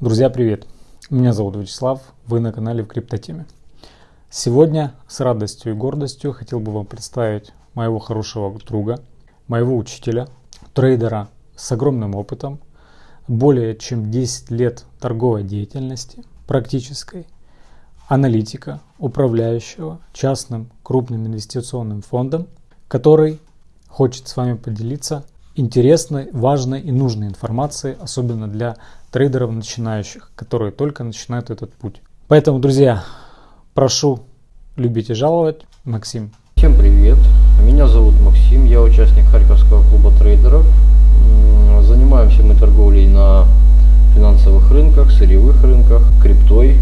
Друзья, привет! Меня зовут Вячеслав, вы на канале в Криптотеме. Сегодня с радостью и гордостью хотел бы вам представить моего хорошего друга, моего учителя, трейдера с огромным опытом, более чем 10 лет торговой деятельности, практической, аналитика, управляющего частным крупным инвестиционным фондом, который хочет с вами поделиться интересной, важной и нужной информацией, особенно для трейдеров начинающих, которые только начинают этот путь. Поэтому, друзья, прошу любить и жаловать. Максим. Всем привет. Меня зовут Максим, я участник Харьковского клуба трейдеров. Занимаемся мы торговлей на финансовых рынках, сырьевых рынках, криптой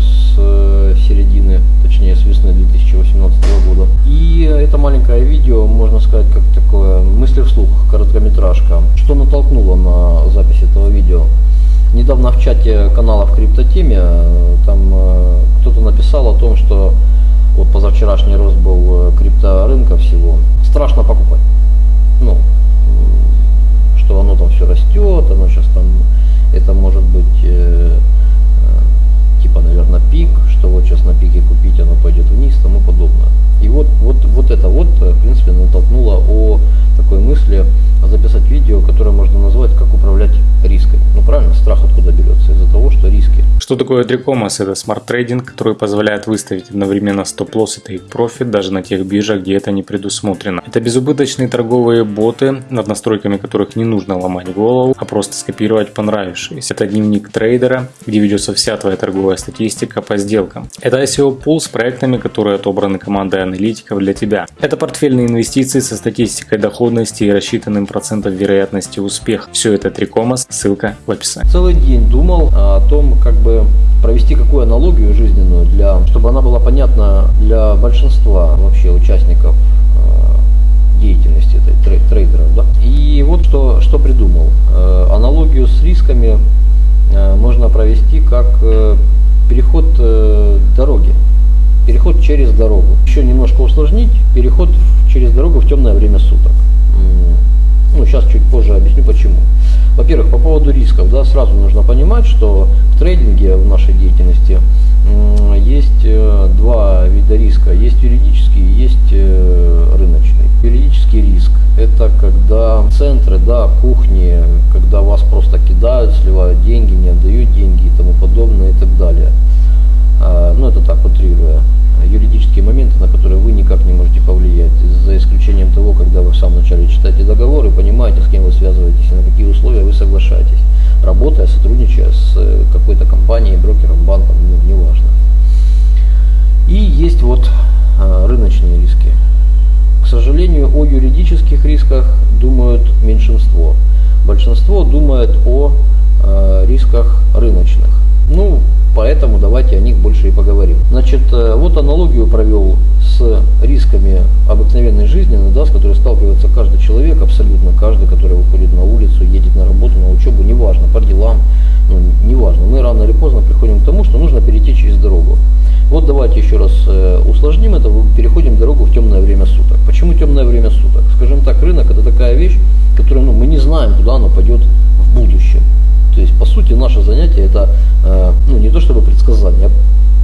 с середины, точнее с весны 2018 года. И это маленькое видео, можно сказать, как такое мысли вслух, короткометражка. Что натолкнуло на запись этого видео? Недавно в чате канала в криптотеме там э, кто-то написал о том, что вот позавчерашний рост был э, крипторынка всего. Страшно покупать. Ну, что оно там все растет, оно сейчас там, это может быть э, пик, что вот сейчас на пике купить, оно пойдет вниз, тому подобное. И вот, вот, вот это вот, в принципе, натолкнуло о такой мысли записать видео, которое можно назвать «Как управлять рисками». Ну правильно, страх откуда берется? Из-за того, что риски. Что такое 3Commas? Это смарт-трейдинг, который позволяет выставить одновременно стоп-лосс и тейк-профит даже на тех биржах, где это не предусмотрено. Это безубыточные торговые боты, над настройками которых не нужно ломать голову, а просто скопировать понравившиеся. Это дневник трейдера, где ведется вся твоя торговая статистика по сделкам. Это ICO пул с проектами, которые отобраны командой аналитиков для тебя. Это портфельные инвестиции со статистикой доходности и рассчитанным процентом вероятности успеха. Все это 3Commas, ссылка в описании. Целый день думал о том, как бы провести какую аналогию жизненную, для, чтобы она была понятна для большинства вообще участников э, деятельности этой трей, трейдеров. Да? И вот что, что придумал. Э, аналогию с рисками э, можно провести как переход дороги переход через дорогу. Еще немножко усложнить, переход через дорогу в темное время суток. Ну, сейчас чуть позже объясню почему. Во-первых, по поводу рисков, да, сразу нужно понимать, что в трейдинге в нашей деятельности есть э, два вида риска. Есть юридический есть э, рыночный. Юридический риск – это когда центры, да, кухни, когда вас просто кидают, сливают деньги, не отдают деньги и тому подобное и так далее. А, ну, это так, утрируя юридические моменты, на которые вы никак не можете повлиять, за исключением того, когда вы в самом начале читаете договор и понимаете, с кем вы связываетесь на какие условия вы соглашаетесь, работая, сотрудничая с э, какой-то компанией, брокером, банком, ну, неважно. И есть вот э, рыночные риски. К сожалению, о юридических рисках думают меньшинство. Большинство думает о э, рисках рыночных. Ну, поэтому давайте о них больше и поговорим. Значит, э, вот аналогию провел с рисками обыкновенной жизни, да, с которой сталкивается каждый человек, абсолютно каждый, который выходит на улицу, едет на работу, на учебу, неважно, по делам, ну, неважно. Мы рано или поздно приходим к тому, что нужно перейти через дорогу. Вот давайте еще раз э, усложним это, переходим дорогу в темное время суток. Почему темное время суток? Скажем так, рынок это такая вещь, которую ну, мы не знаем, куда она пойдет в будущем. То есть, по сути, наше занятие это э, ну, не то чтобы предсказание,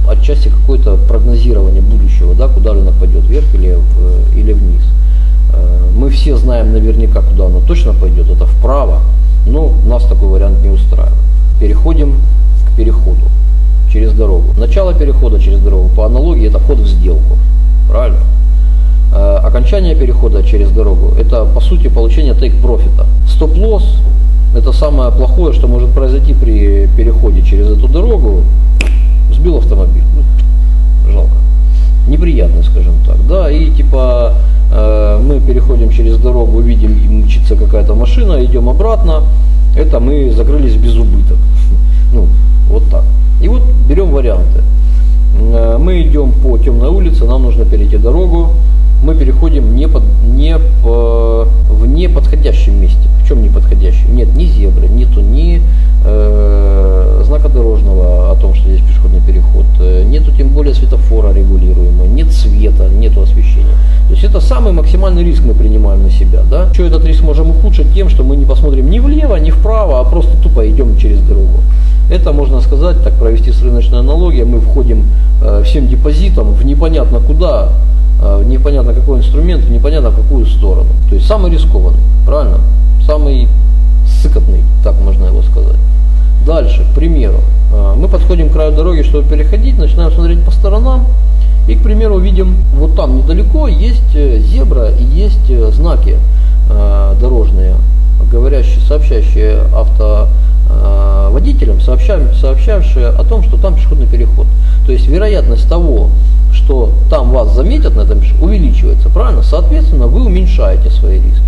а отчасти какое-то прогнозирование будущего, да, куда рынок пойдет, вверх или, э, или вниз. Э, мы все знаем наверняка, куда оно точно пойдет, это вправо, но нас такой вариант не устраивает. Переходим к переходу через дорогу. Начало перехода через дорогу, по аналогии, это вход в сделку. Правильно? Окончание перехода через дорогу, это по сути получение тейк-профита. Стоп-лосс это самое плохое, что может произойти при переходе через эту дорогу. Сбил автомобиль. Ну, жалко. Неприятно, скажем так. Да, и типа э, мы переходим через дорогу, видим, мчится какая-то машина, идем обратно. Это мы закрылись без убыток. Ну, вот так. И вот берем варианты. Э, мы идем по темной улице, нам нужно перейти дорогу. Мы переходим не, под, не по, в неподходящем месте. В чем неподходящем? Нет ни зебры, нету ни э, знака дорожного о том, что здесь пешеходный переход, э, нету тем более светофора регулируемого, нет света, нету освещения. То есть это самый максимальный риск мы принимаем на себя. Да? Еще этот риск можем ухудшить тем, что мы не посмотрим ни влево, ни вправо, а просто тупо идем через дорогу. Это можно сказать, так провести с рыночной аналогией, мы входим э, всем депозитом в непонятно куда, э, непонятно какой инструмент, непонятно в какую сторону. То есть самый рискованный, правильно? Самый сыкотный, так можно его сказать. Дальше, к примеру, э, мы подходим к краю дороги, чтобы переходить, начинаем смотреть по сторонам, и, к примеру, видим, вот там недалеко есть э, зебра и есть э, знаки э, дорожные, говорящие, сообщающие автоводителям, сообщающие о том, что там пешеходный переход. То есть вероятность того, что там вас заметят на этом увеличивается, правильно? Соответственно, вы уменьшаете свои риски.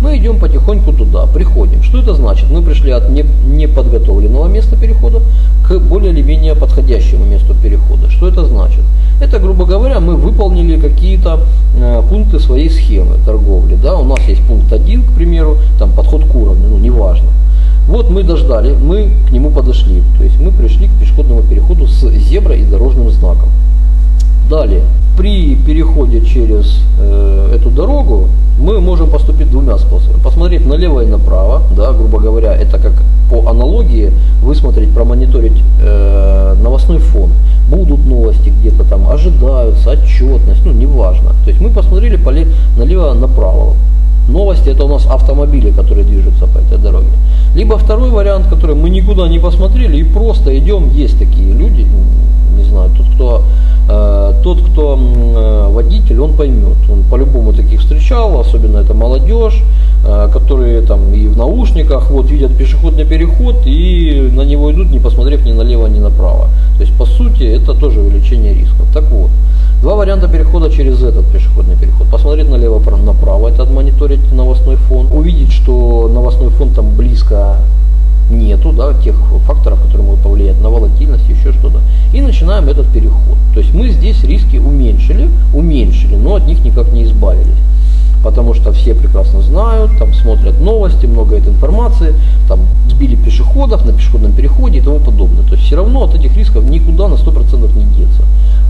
Мы идем потихоньку туда, приходим. Что это значит? Мы пришли от неподготовленного места перехода к более или менее подходящему месту перехода. Что это значит? Это, грубо говоря, мы выполнили какие-то э, пункты своей схемы торговли. Да? У нас есть пункт 1, к примеру, там подход к уровню, ну неважно. Вот мы дождали, мы к нему подошли. То есть мы пришли к пешеходному переходу с зеброй и дорожным знаком. Далее, при переходе через э, эту дорогу мы можем поступить двумя способами. Посмотреть налево и направо, да, грубо говоря, это как по аналогии высмотреть, промониторить э, новостной фон. Будут новости где-то там, ожидаются, отчетность, ну неважно. То есть мы посмотрели поле, налево направо. Новости это у нас автомобили, которые движутся по этой дороге. Либо второй вариант, который мы никуда не посмотрели и просто идем, есть такие люди, не знаю, тот, кто тот, кто э, водитель, он поймет. Он по-любому таких встречал, особенно это молодежь, э, которые там и в наушниках вот видят пешеходный переход и на него идут, не посмотрев ни налево, ни направо. То есть по сути это тоже увеличение рисков. Так вот, два варианта перехода через этот пешеходный переход. Посмотреть налево, направо, это отмониторить новостной фон, увидеть, что новостной фон там близко нету, да, тех факторов, которые могут повлиять на волатильность, еще что-то. И начинаем этот переход. То есть мы здесь риски уменьшили, уменьшили, но от них никак не избавились. Потому что все прекрасно знают, там смотрят новости, много этой информации, там сбили пешеходов на пешеходном переходе и тому подобное. То есть все равно от этих рисков никуда на 100% не деться.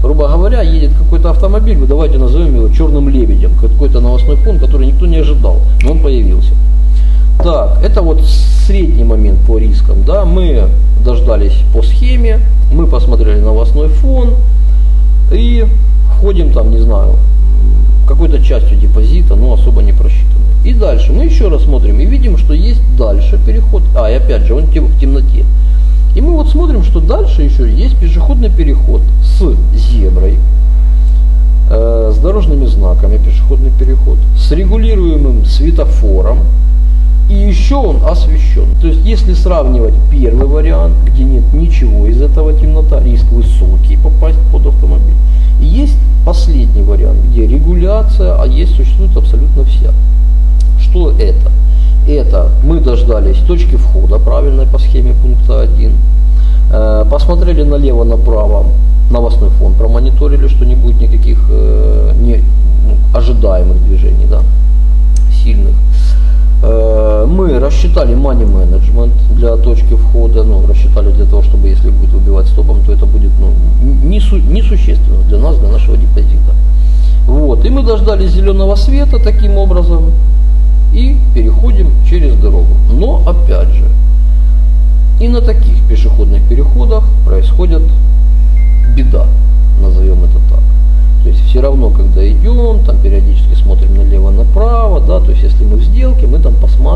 Грубо говоря, едет какой-то автомобиль, давайте назовем его черным лебедем, какой-то новостной фон, который никто не ожидал, но он появился. Так, это вот средний момент по рискам. Да, мы дождались по схеме, мы посмотрели новостной фон и входим там, не знаю, какой-то частью депозита, но особо не просчитанной. И дальше мы еще раз смотрим и видим, что есть дальше переход. А, и опять же, он в темноте. И мы вот смотрим, что дальше еще есть пешеходный переход с зеброй, э, с дорожными знаками пешеходный переход, с регулируемым светофором, и еще он освещен. То есть, если сравнивать первый вариант, где нет ничего из этого темнота, риск высокий попасть под автомобиль. Есть последний вариант, где регуляция, а есть существует абсолютно вся. Что это? Это мы дождались точки входа правильной по схеме пункта 1, э, посмотрели налево-направо, новостной фон промониторили, что не будет никаких э, не, ну, ожидаемых движений, да, сильных. Мы рассчитали money management для точки входа, ну, рассчитали для того, чтобы если будет выбивать стопом, то это будет ну, несущественно не для нас, для нашего депозита. Вот. И мы дождались зеленого света таким образом и переходим через дорогу. Но опять же, и на таких пешеходных переходах происходит беда, назовем это так. То есть все равно, когда идем, там периодически смотрим налево-направо,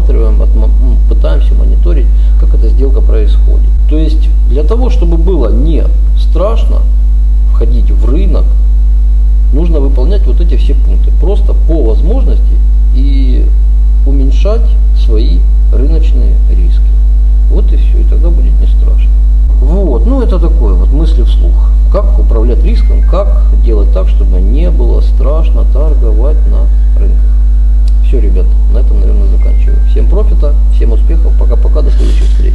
там посматриваем, пытаемся мониторить, как эта сделка происходит. То есть для того, чтобы было не страшно входить в рынок, нужно выполнять вот эти все пункты. Просто по возможности и уменьшать свои рыночные риски. Вот и все, и тогда будет не страшно. Вот, ну это такое вот мысли вслух. Как управлять риском, как делать так, чтобы не было страшно торговать на рынках. Все, ребят, на этом, наверное, заканчиваю. Всем профита, всем успехов, пока-пока, до следующих встреч.